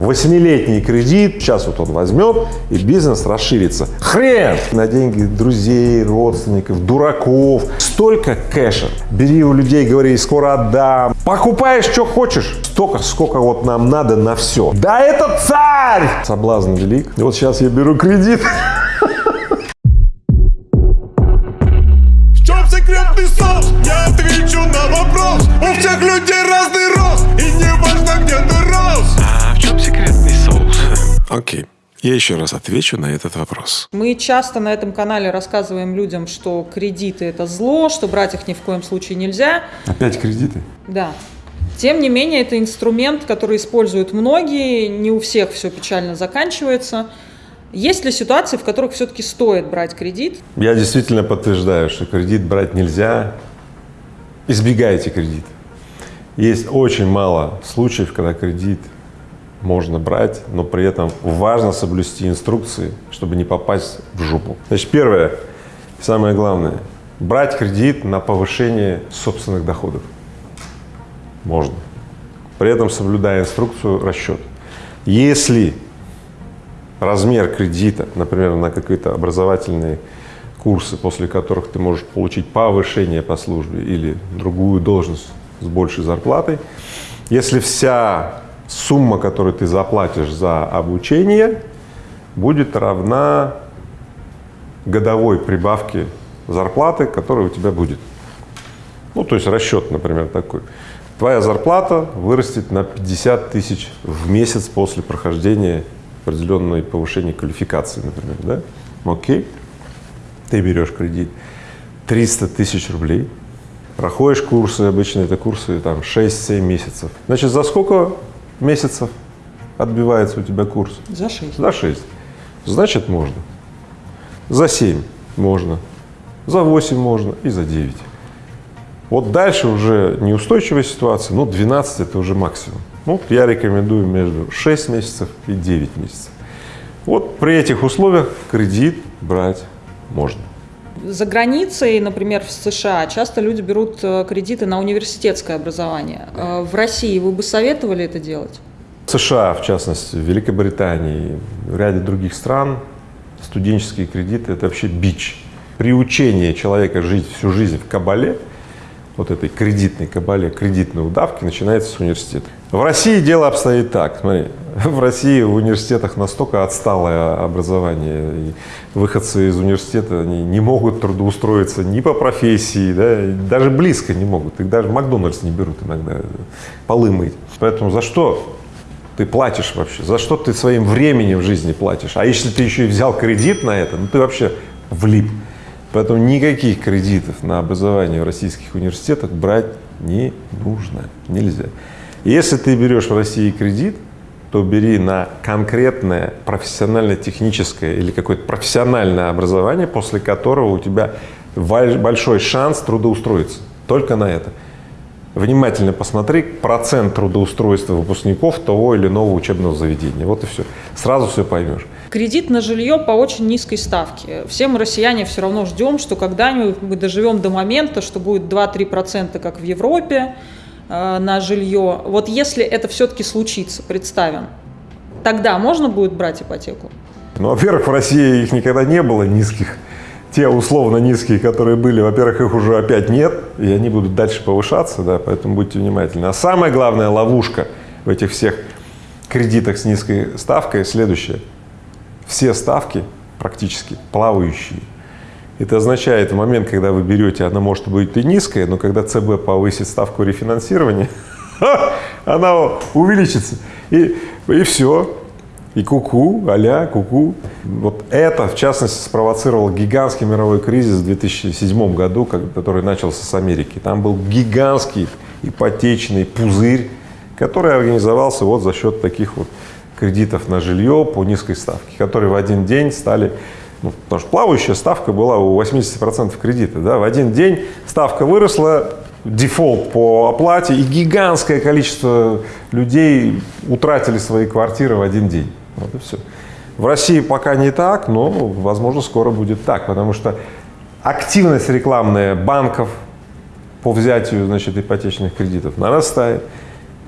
Восьмилетний кредит, сейчас вот он возьмет, и бизнес расширится. Хрен! На деньги друзей, родственников, дураков. Столько кэша. Бери у людей, говори, скоро отдам. Покупаешь, что хочешь. Столько, сколько вот нам надо на все. Да это царь! Соблазн велик. Вот сейчас я беру кредит. Я еще раз отвечу на этот вопрос. Мы часто на этом канале рассказываем людям, что кредиты – это зло, что брать их ни в коем случае нельзя. Опять кредиты? Да. Тем не менее, это инструмент, который используют многие, не у всех все печально заканчивается. Есть ли ситуации, в которых все-таки стоит брать кредит? Я действительно подтверждаю, что кредит брать нельзя. Избегайте кредит. Есть очень мало случаев, когда кредит можно брать, но при этом важно соблюсти инструкции, чтобы не попасть в жопу. Значит, первое, самое главное, брать кредит на повышение собственных доходов. Можно. При этом соблюдая инструкцию расчет. Если размер кредита, например, на какие-то образовательные курсы, после которых ты можешь получить повышение по службе или другую должность с большей зарплатой, если вся сумма, которую ты заплатишь за обучение, будет равна годовой прибавке зарплаты, которая у тебя будет. Ну, то есть расчет, например, такой. Твоя зарплата вырастет на 50 тысяч в месяц после прохождения определенной повышения квалификации, например, да? Окей. Ты берешь кредит 300 тысяч рублей, проходишь курсы, обычно это курсы там 6-7 месяцев. Значит, за сколько месяцев отбивается у тебя курс? За 6. За 6. Значит, можно. За 7 можно, за 8 можно и за 9. Вот дальше уже неустойчивая ситуация, ну 12 это уже максимум. Ну, я рекомендую между 6 месяцев и 9 месяцев. Вот при этих условиях кредит брать можно. За границей, например, в США, часто люди берут э, кредиты на университетское образование. Э, В России вы бы советовали это делать? В США, в частности, в Великобритании, в ряде других стран студенческие кредиты – это вообще бич. Приучение человека жить всю жизнь в кабале, вот этой кредитной кабале, кредитной удавки начинается с университета. В России дело обстоит так, смотри, в России в университетах настолько отсталое образование, и выходцы из университета они не могут трудоустроиться ни по профессии, да, даже близко не могут, их даже Макдональдс не берут иногда полы мыть. Поэтому за что ты платишь вообще, за что ты своим временем в жизни платишь? А если ты еще и взял кредит на это, ну ты вообще влип. Поэтому никаких кредитов на образование в российских университетах брать не нужно, нельзя. Если ты берешь в России кредит, то бери на конкретное профессионально-техническое или какое-то профессиональное образование, после которого у тебя большой шанс трудоустроиться. Только на это. Внимательно посмотри процент трудоустройства выпускников того или иного учебного заведения. Вот и все. Сразу все поймешь. Кредит на жилье по очень низкой ставке. Все мы, россияне, все равно ждем, что когда-нибудь мы доживем до момента, что будет 2-3%, как в Европе, э, на жилье. Вот если это все-таки случится, представим, тогда можно будет брать ипотеку? Ну, во-первых, в России их никогда не было низких. Те условно низкие, которые были, во-первых, их уже опять нет, и они будут дальше повышаться, да, поэтому будьте внимательны. А самая главная ловушка в этих всех кредитах с низкой ставкой следующая. Все ставки практически плавающие. Это означает, в момент, когда вы берете, она может быть и низкая, но когда ЦБ повысит ставку рефинансирования, она увеличится. И, и все. И куку, а-ля, куку. Вот это, в частности, спровоцировало гигантский мировой кризис в 2007 году, который начался с Америки. Там был гигантский ипотечный пузырь, который организовался вот за счет таких вот кредитов на жилье по низкой ставке, которые в один день стали, ну, потому что плавающая ставка была у 80% кредита, да, в один день ставка выросла, дефолт по оплате, и гигантское количество людей утратили свои квартиры в один день. Вот и все. В России пока не так, но, возможно, скоро будет так, потому что активность рекламная банков по взятию, значит, ипотечных кредитов нарастает.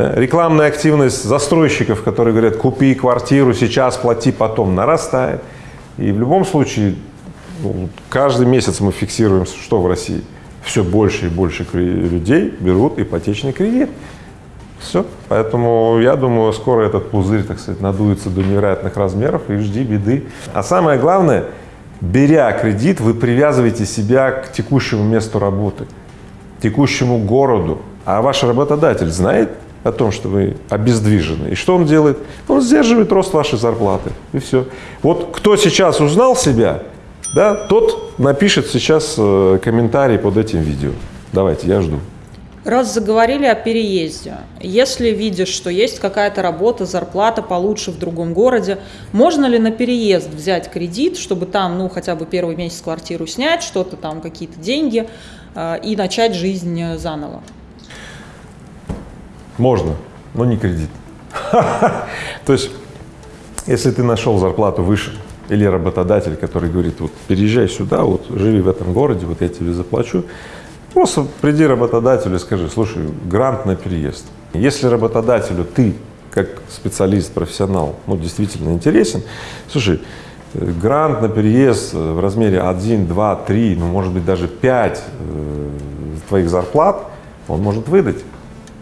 Да? Рекламная активность застройщиков, которые говорят, купи квартиру сейчас, плати потом, нарастает. И в любом случае, ну, каждый месяц мы фиксируем, что в России. Все больше и больше людей берут ипотечный кредит. Все. Поэтому я думаю, скоро этот пузырь, так сказать, надуется до невероятных размеров и жди беды. А самое главное, беря кредит, вы привязываете себя к текущему месту работы, текущему городу. А ваш работодатель знает о том, что вы обездвижены. И что он делает? Он сдерживает рост вашей зарплаты. И все. Вот кто сейчас узнал себя, да, тот напишет сейчас э, комментарий под этим видео. Давайте, я жду. Раз заговорили о переезде, если видишь, что есть какая-то работа, зарплата получше в другом городе, можно ли на переезд взять кредит, чтобы там, ну, хотя бы первый месяц квартиру снять, что-то там, какие-то деньги, э, и начать жизнь заново? Можно, но не кредит. То есть, если ты нашел зарплату выше, или работодатель, который говорит, вот переезжай сюда, вот живи в этом городе, вот я тебе заплачу, просто приди работодателю и скажи, слушай, грант на переезд. Если работодателю ты, как специалист, профессионал, ну, действительно интересен, слушай, э, грант на переезд в размере 1, 2, 3, ну, может быть, даже 5 э, твоих зарплат он может выдать.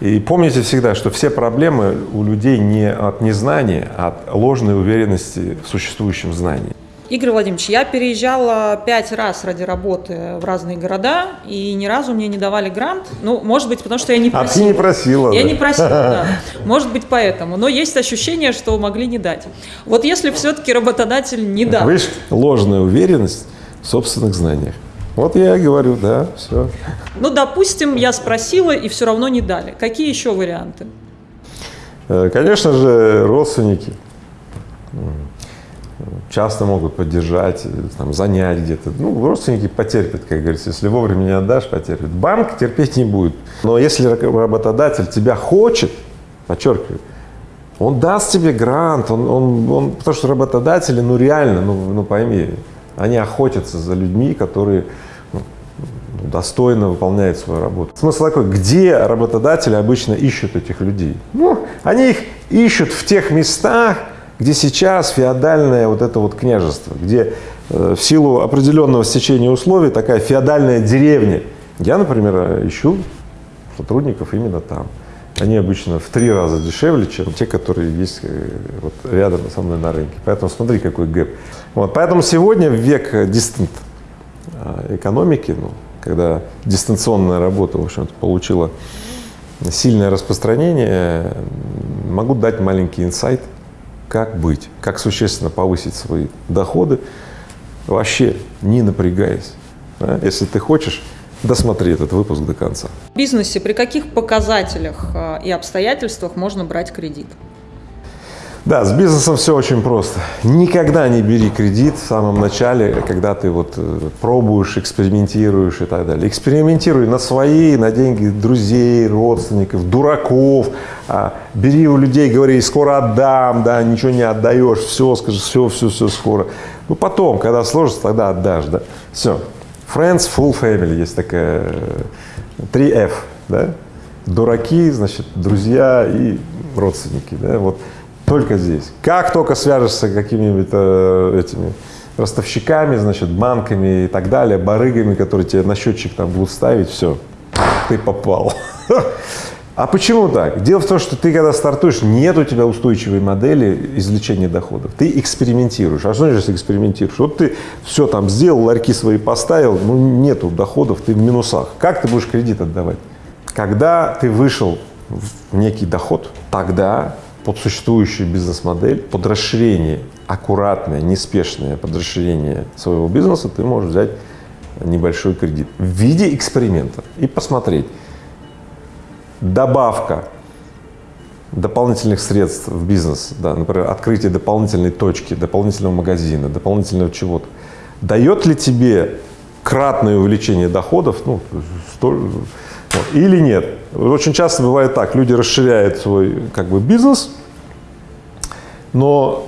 И помните всегда, что все проблемы у людей не от незнания, а от ложной уверенности в существующем знании. Игорь Владимирович, я переезжала пять раз ради работы в разные города, и ни разу мне не давали грант. Ну, может быть, потому что я не просила. А ты не просила. Я да. не просила, да. Может быть, поэтому. Но есть ощущение, что могли не дать. Вот если все-таки работодатель не даст. Видишь, ложная уверенность в собственных знаниях. Вот я и говорю, да, все. Ну, допустим, я спросила, и все равно не дали. Какие еще варианты? Э, Конечно же, родственники часто могут поддержать, э, там, занять где-то. Ну, родственники потерпят, как говорится, если вовремя не отдашь, потерпят. Банк терпеть не будет. Но если работодатель тебя хочет, подчеркиваю, он даст тебе грант, он, он, он, потому что работодатели, ну реально, ну, ну пойми, они охотятся за людьми, которые достойно выполняют свою работу. Смысл такой, где работодатели обычно ищут этих людей? Ну, они их ищут в тех местах, где сейчас феодальное вот это вот княжество, где э, в силу определенного стечения условий такая феодальная деревня. Я, например, ищу сотрудников именно там. Они обычно в три раза дешевле, чем те, которые есть э, вот рядом со мной на рынке. Поэтому смотри, какой гэп. Вот, поэтому сегодня век дистант э, экономики, ну, когда дистанционная работа, в общем-то, получила сильное распространение, могу дать маленький инсайт, как быть, как существенно повысить свои доходы, вообще не напрягаясь. Если ты хочешь, досмотри этот выпуск до конца. В бизнесе при каких показателях э, и обстоятельствах можно брать кредит? Да, с бизнесом все очень просто. Никогда не бери кредит в самом начале, когда ты вот э, пробуешь, экспериментируешь и так далее. Экспериментируй на свои, на деньги друзей, родственников, дураков. А, бери у людей, говори, скоро отдам, да, ничего не отдаешь, все, скажи, все, все, все скоро. Ну потом, когда сложится, тогда отдашь, да. Все. Friends, full family, есть такая, э, 3F, да. Дураки, значит, друзья и родственники, да, вот. Только здесь. Как только свяжешься какими-нибудь э, этими ростовщиками, значит, банками и так далее, барыгами, которые тебе на счетчик там будут ставить, все, ты попал. А почему так? Дело в том, что ты, когда стартуешь, нет у тебя устойчивой модели извлечения доходов. Ты экспериментируешь. А что значит экспериментируешь? Вот ты все там сделал, ларьки свои поставил, ну нету доходов, ты в минусах. Как ты будешь кредит отдавать? Когда ты вышел в некий доход, тогда под существующую бизнес-модель, под расширение, аккуратное, неспешное под расширение своего бизнеса, ты можешь взять небольшой кредит в виде эксперимента и посмотреть, добавка дополнительных средств в бизнес, да, например, открытие дополнительной точки, дополнительного магазина, дополнительного чего-то, дает ли тебе кратное увеличение доходов, ну, столь, или нет. Очень часто бывает так, люди расширяют свой как бы бизнес, но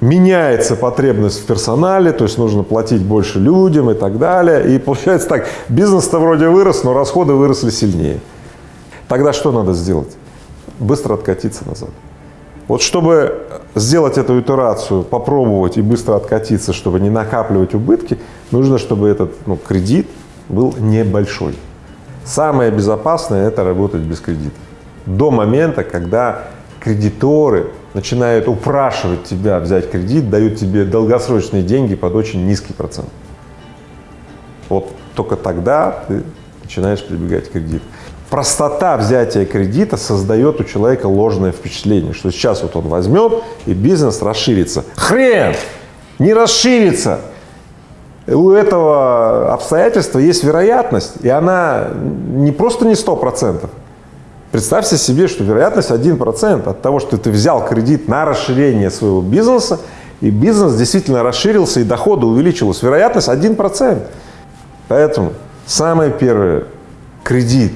меняется потребность в персонале, то есть нужно платить больше людям и так далее. И получается так, бизнес-то вроде вырос, но расходы выросли сильнее. Тогда что надо сделать? быстро откатиться назад. Вот чтобы сделать эту итерацию, попробовать и быстро откатиться, чтобы не накапливать убытки, нужно, чтобы этот ну, кредит был небольшой. Самое безопасное – это работать без кредита. До момента, когда кредиторы начинают упрашивать тебя взять кредит, дают тебе долгосрочные деньги под очень низкий процент. Вот только тогда ты начинаешь прибегать к кредиту. Простота взятия кредита создает у человека ложное впечатление, что сейчас вот он возьмет и бизнес расширится. Хрен! Не расширится! У этого обстоятельства есть вероятность, и она не просто не сто процентов. Представьте себе, что вероятность 1% от того, что ты взял кредит на расширение своего бизнеса, и бизнес действительно расширился, и доходы увеличились. Вероятность 1%. Поэтому самое первое, кредит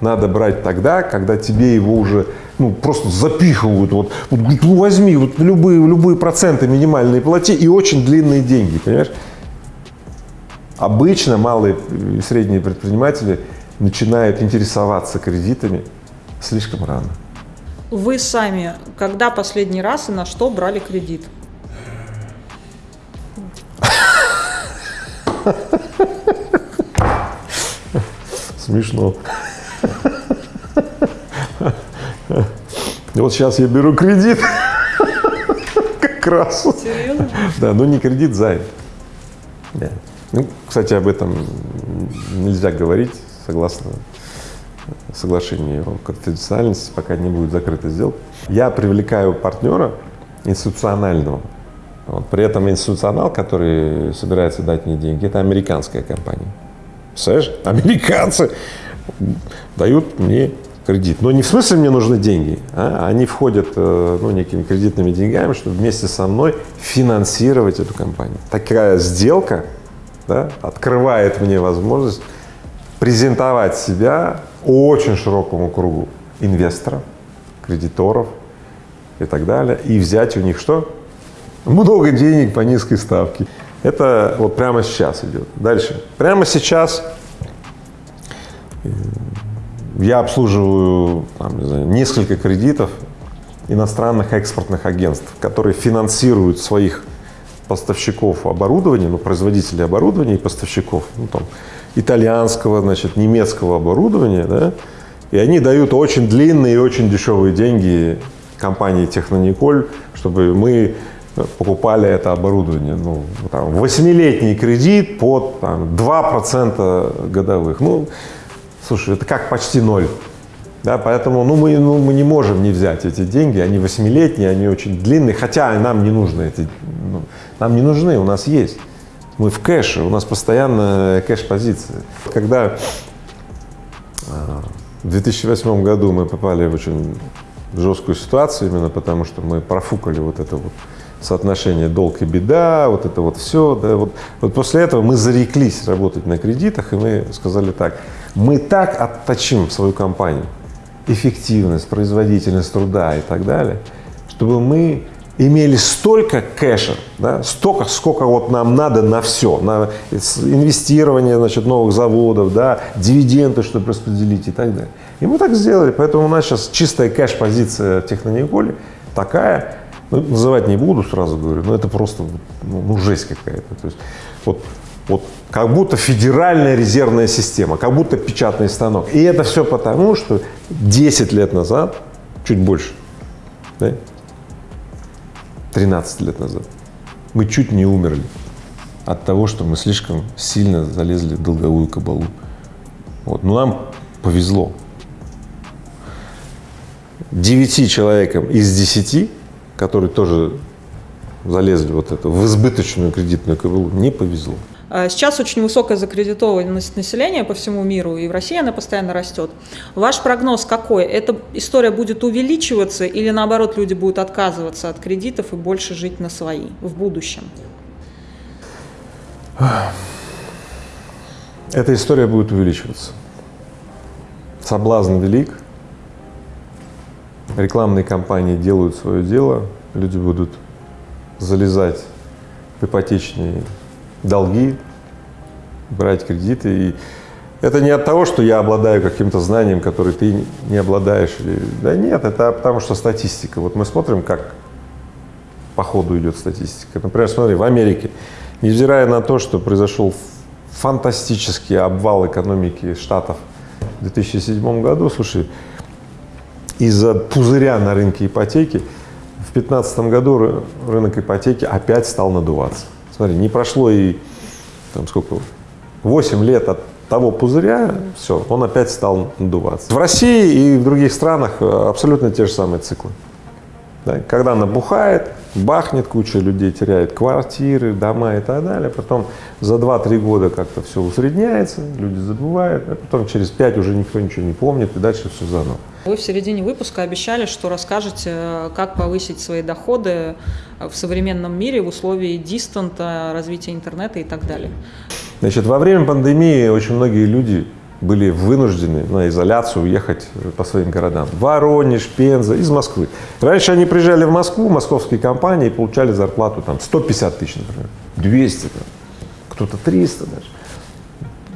надо брать тогда, когда тебе его уже ну, просто запихивают. Вот, вот ну, возьми вот любые, любые проценты минимальные плати и очень длинные деньги, понимаешь? Обычно малые и средние предприниматели начинают интересоваться кредитами слишком рано. Вы сами когда последний раз и на что брали кредит? Смешно. Вот сейчас я беру кредит. Как раз. Серьезно? Да, но не кредит, займ. Да. Ну, кстати, об этом нельзя говорить, согласно соглашению о конфиденциальности, пока не будет закрыта сделка. Я привлекаю партнера институционального. Вот. При этом институционал, который собирается дать мне деньги, это американская компания. Представляешь? Американцы дают мне кредит. Но не в смысле мне нужны деньги, а они входят э, ну, некими кредитными деньгами, чтобы вместе со мной финансировать эту компанию. Такая сделка да, открывает мне возможность презентовать себя очень широкому кругу инвесторов, кредиторов и так далее, и взять у них что? Много денег по низкой ставке. Это вот прямо сейчас идет. Дальше. Прямо сейчас э, я обслуживаю там, не знаю, несколько кредитов иностранных экспортных агентств, которые финансируют своих поставщиков оборудования, ну, производителей оборудования и поставщиков, ну, там, итальянского, значит, немецкого оборудования, да, и они дают очень длинные и очень дешевые деньги компании Технониколь, чтобы мы покупали это оборудование. Ну, там, восьмилетний кредит под там, 2% годовых. Ну, слушай, это как почти ноль. Да, поэтому ну, мы, ну, мы не можем не взять эти деньги, они восьмилетние, они очень длинные, хотя нам не нужны эти, ну, нам не нужны, у нас есть. Мы в кэше, у нас постоянно кэш-позиции. Когда а, в 2008 году мы попали в очень жесткую ситуацию, именно потому что мы профукали вот это вот соотношение долг и беда, вот это вот все. Да, вот, вот после этого мы зареклись работать на кредитах, и мы сказали так, мы так отточим свою компанию, эффективность, производительность труда и так далее, чтобы мы имели столько кэша, да, столько, сколько вот нам надо на все, на инвестирование, значит, новых заводов, да, дивиденды, чтобы распределить и так далее. И мы так сделали, поэтому у нас сейчас чистая кэш-позиция в Технониколе такая, ну, называть не буду, сразу говорю, но это просто ну, ну жесть какая-то. То есть вот, вот как будто федеральная резервная система, как будто печатный станок. И это все потому, что 10 лет назад, чуть больше, да, 13 лет назад, мы чуть не умерли от того, что мы слишком сильно залезли в долговую кабалу. Вот. Но нам повезло. Девяти человекам из десяти которые тоже залезли вот это, в избыточную кредитную кабалу, не повезло. А сейчас очень высокая закредитованность населения по всему миру, и в России она постоянно растет. Ваш прогноз какой? Эта история будет увеличиваться или наоборот люди будут отказываться от кредитов и больше жить на свои в будущем? Эта история будет увеличиваться. Соблазн велик, рекламные кампании делают свое дело, люди будут залезать в ипотечные долги, брать кредиты. И Это не от того, что я обладаю каким-то знанием, которое ты не обладаешь. Да нет, это потому что статистика. Вот мы смотрим, как по ходу идет статистика. Например, смотри, в Америке, невзирая на то, что произошел фантастический обвал экономики Штатов в 2007 году, слушай, из-за пузыря на рынке ипотеки в 2015 году рынок ипотеки опять стал надуваться. Смотри, не прошло и там сколько, 8 лет от того пузыря, все, он опять стал надуваться. В России и в других странах э, абсолютно те же самые циклы. Да? Когда набухает, бахнет, куча людей теряет квартиры, дома и так далее, потом за 2-3 года как-то все усредняется, люди забывают, а потом через 5 уже никто ничего не помнит, и дальше все заново. Вы в середине выпуска обещали, что расскажете, как повысить свои доходы в современном мире в условии дистанта, развития интернета и так далее. Значит, во время пандемии очень многие люди были вынуждены на изоляцию уехать по своим городам. Воронеж, Пенза, из Москвы. Раньше они приезжали в Москву, московские компании, и получали зарплату там 150 тысяч, например, 200, кто-то 300 даже.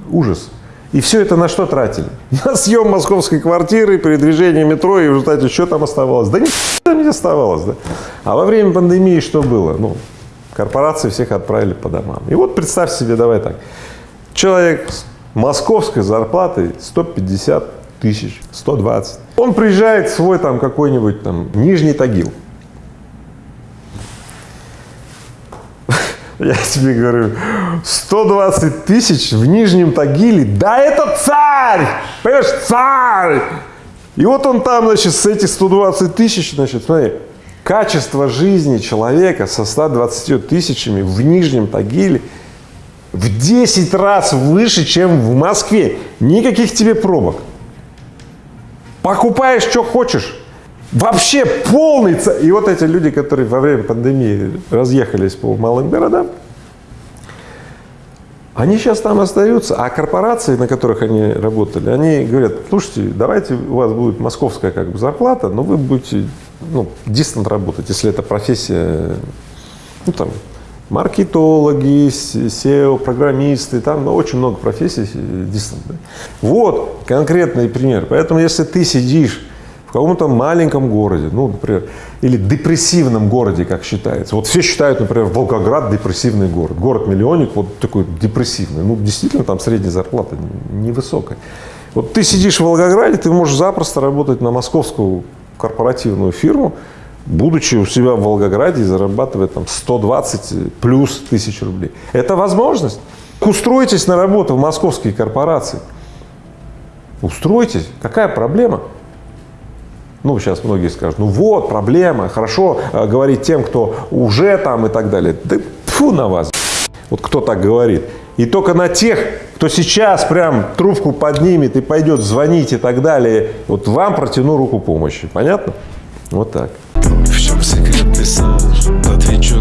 Ужас. И все это на что тратили? На съем московской квартиры, передвижение метро, и в результате что там оставалось? Да ничего не оставалось. Да? А во время пандемии что было? Ну, корпорации всех отправили по домам. И вот представь себе, давай так, человек с московской зарплатой 150 тысяч, 120. Он приезжает в свой там какой-нибудь там Нижний Тагил. Я тебе говорю, 120 тысяч в Нижнем Тагиле, да это царь, понимаешь, царь. И вот он там, значит, с этих 120 тысяч, значит, смотри, качество жизни человека со 120 тысячами в Нижнем Тагиле в 10 раз выше, чем в Москве. Никаких тебе пробок. Покупаешь, что хочешь. Вообще полный... И вот эти люди, которые во время пандемии разъехались по малым городам, они сейчас там остаются, а корпорации, на которых они работали, они говорят, слушайте, давайте у вас будет московская как бы зарплата, но вы будете ну, дистант работать, если это профессия, ну там, маркетологи, SEO, программисты, там ну, очень много профессий дистант. Вот конкретный пример. Поэтому если ты сидишь каком-то маленьком городе, ну, например, или депрессивном городе, как считается. Вот все считают, например, Волгоград депрессивный город. Город-миллионник вот такой депрессивный. Ну, действительно, там средняя зарплата невысокая. Вот ты сидишь в Волгограде, ты можешь запросто работать на московскую корпоративную фирму, будучи у себя в Волгограде и зарабатывать там 120 плюс тысяч рублей. Это возможность. Устройтесь на работу в московские корпорации. Устройтесь. Какая проблема? Ну, сейчас многие скажут, ну вот, проблема, хорошо э, говорить тем, кто уже там и так далее. Да фу на вас, вот кто так говорит. И только на тех, кто сейчас прям трубку поднимет и пойдет звонить и так далее, вот вам протяну руку помощи. Понятно? Вот так. В чем секретный соус? Отвечу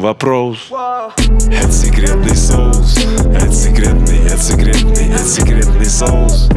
вопрос? Это секретный соус Это секретный, это секретный, это секретный соус